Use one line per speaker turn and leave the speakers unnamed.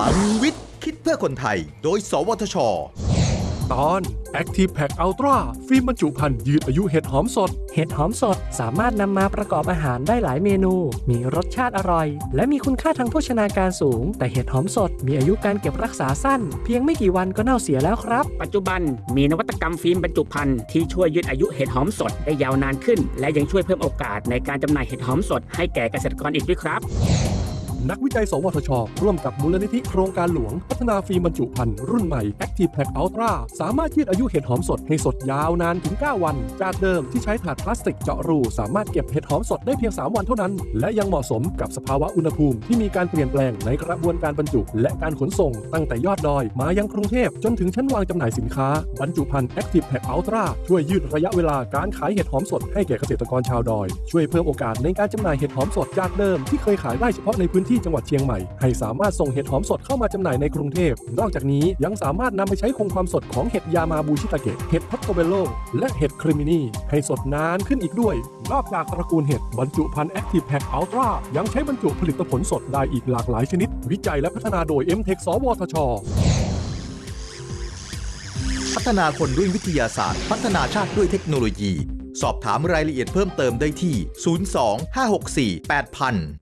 ลังวิทย์ คิดเพื่อคนไทย โดย สวทช
ตอน Active Pack Ultra ฟิล์มบรรจุภัณฑ์ยืดอายุเห็ดหอมสด
เห็ดหอมสดสามารถนำมาประกอบอาหารได้หลายเมนู มีรสชาติอร่อย และมีคุณค่าทางโภชนาการสูง แต่เห็ดหอมสดมีอายุการเก็บรักษาสั้น เพียงไม่กี่วันก็เน่าเสียแล้วครับ
ปัจจุบันมีนวัตกรรมฟิล์มบรรจุภัณฑ์ที่ช่วยยืดอายุเห็ดหอมสดได้ยาวนานขึ้น และยังช่วยเพิ่มโอกาสในการจำหน่ายเห็ดหอมสดให้แก่เกษตรกรอีกด้วยครับ
นักวิจัย สวทช ร่วมกับมูลนิธิโครงการหลวง พัฒนาฟิล์มบรรจุภัณฑ์รุ่นใหม่ Active Pack Ultra สามารถยืดอายุเห็ดหอมสดให้สดยาวนานถึง 9 วัน จากเดิมที่ใช้ถาดพลาสติกเจาะรู สามารถเก็บเห็ดหอมสดได้เพียง 3 วันเท่านั้น และยังเหมาะสมกับสภาวะอุณหภูมิที่มีการเปลี่ยนแปลงในกระบวนการบรรจุ และการขนส่ง ตั้งแต่ยอดดอย มายังกรุงเทพจนถึงชั้นวางจำหน่ายสินค้าบรรจุภัณฑ์ Active Pack Ultra ช่วยยืดระยะเวลาการขายเห็ดหอมสดให้แก่เกษตรกรชาวดอย ช่วยเพิ่มโอกาสในการจำหน่ายเห็ดหอมสดจากเดิมที่เคยขายได้เฉพาะในพื้นที่จังหวัดเชียงใหม่ ให้สามารถส่งเห็ดหอมสดเข้ามาจำหน่ายในกรุงเทพ นอกจากนี้ยังสามารถนำไปใช้คงความสดของเห็ดยามาบูชิตาเกะเห็ดพอร์โตเบลโล และเห็ดคริมินีให้สดนานขึ้นอีกด้วย นอกจากตระกูลเห็ดบรรจุภัณฑ์ Active Pack Ultra ยังใช้บรรจุผลิตผลสดได้อีกหลากหลายชนิด วิจัยและพัฒนาโดย m t e c h สวทช
พัฒนาคนด้วยวิทยาศาสตร์ พัฒนาชาติด้วยเทคโนโลยี สอบถามรายละเอียดเพิ่มเติมได้ที่ 02 564 8000